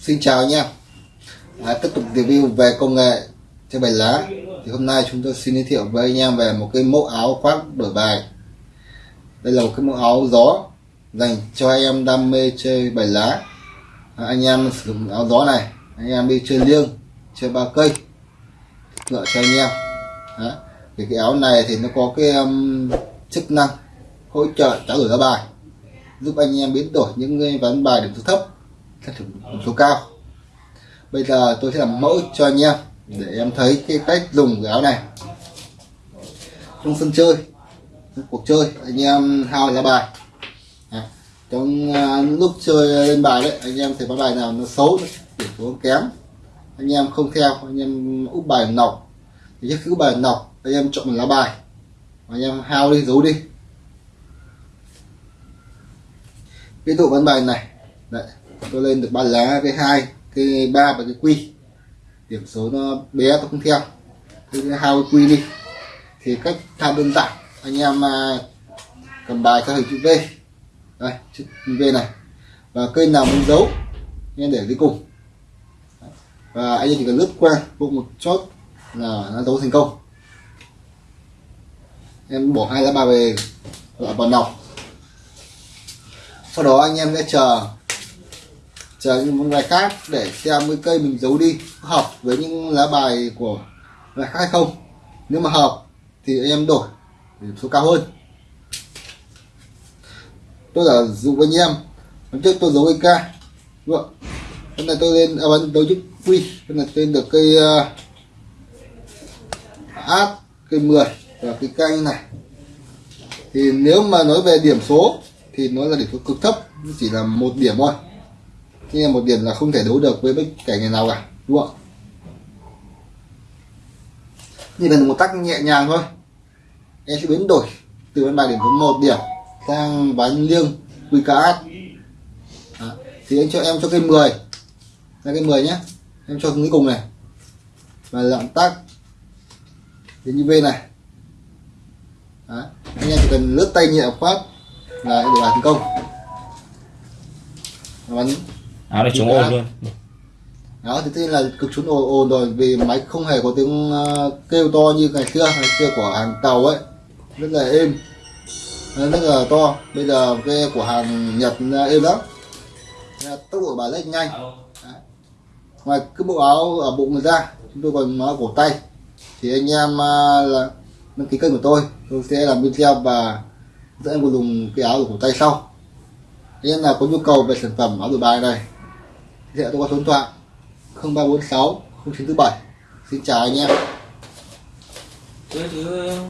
Xin chào anh em. À, Tiếp tục review về công nghệ chơi bài lá. Thì hôm nay chúng tôi xin giới thiệu với anh em về một cái mẫu áo khoác đổi bài. Đây là một cái mẫu áo gió dành cho anh em đam mê chơi bài lá. À, anh em sử dụng áo gió này anh em đi chơi liêng chơi ba cây Lựa cho anh em. Đó. thì cái áo này thì nó có cái um, chức năng hỗ trợ trao đổi ra bài giúp anh em biến đổi những cái ván bài điểm số thấp thành điểm số cao. Bây giờ tôi sẽ làm mẫu cho anh em để em thấy cái cách dùng cái áo này. Trong sân chơi trong cuộc chơi anh em hao lá bài. À, trong uh, lúc chơi lên bài đấy anh em thấy có bài nào nó xấu điểm số kém. Anh em không theo anh em úp bài nọc. Thì trước khi úp bài nọc anh em chọn một lá bài. Anh em hao đi giấu đi. Ví dụ ván bài này. Đấy tôi lên được ba lá cái hai, cái ba và cái quy. Điểm số nó bé, tôi không theo. Cái hao cái quy đi. Thì cách tham đơn giản. Anh em à, cầm bài theo hình chữ V. Đây, chữ V này. Và cây nào muốn giấu nên để dưới cùng. Và anh em chỉ cần lướt qua bụng một chốt là nó giấu thành công. Em bỏ hai lá bài về vào nọc. Sau đó anh em sẽ chờ chờ những bài khác để xem cái cây mình giấu đi. Hợp với những lá bài của bài khác hay không? Nếu mà hợp thì anh em đổi điểm số cao hơn. Tôi giả dụ anh em hôm trước tôi giấu cây ca đúng không hôm nay tôi lên à, bắn đấu quy hôm nay tên được cây à, uh, át cây 10 và cây canh này. Thì nếu mà nói về điểm số thì nó là điểm số cực thấp chỉ là một điểm thôi thế là một điểm là không thể đấu được với bất kể người nào cả, đúng không như là một tắc nhẹ nhàng thôi. Em sẽ biến đổi từ bên bài điểm số một điểm sang bán liêng, quy cá thì anh cho em cho cây 10 ra cây 10 nhé. Em cho cuối cùng này. Và lạm tắc đến như V này. Đó. anh em chỉ cần lướt tay nhẹ phát là để bài thành công. Bắn áo này chống ồn luôn. Đó thì thế là cực trốn ồn ồn rồi vì máy không hề có tiếng uh, kêu to như ngày xưa ngày xưa của hàng tàu ấy. Rất là êm. Rất là to. Bây giờ cái của hàng nhật êm lắm. Tốc độ bà lên nhanh. Đấy. ngoài cái bộ áo ở bụng người ra chúng tôi còn nói cổ tay. Thì anh em uh, là đăng ký kênh của tôi. Tôi sẽ làm video và dẫn em dùng cái áo ở cổ tay sau. Em nào có nhu cầu về sản phẩm áo đổi bài này thì tôi có số điện thoại 0346 0947 xin chào anh em.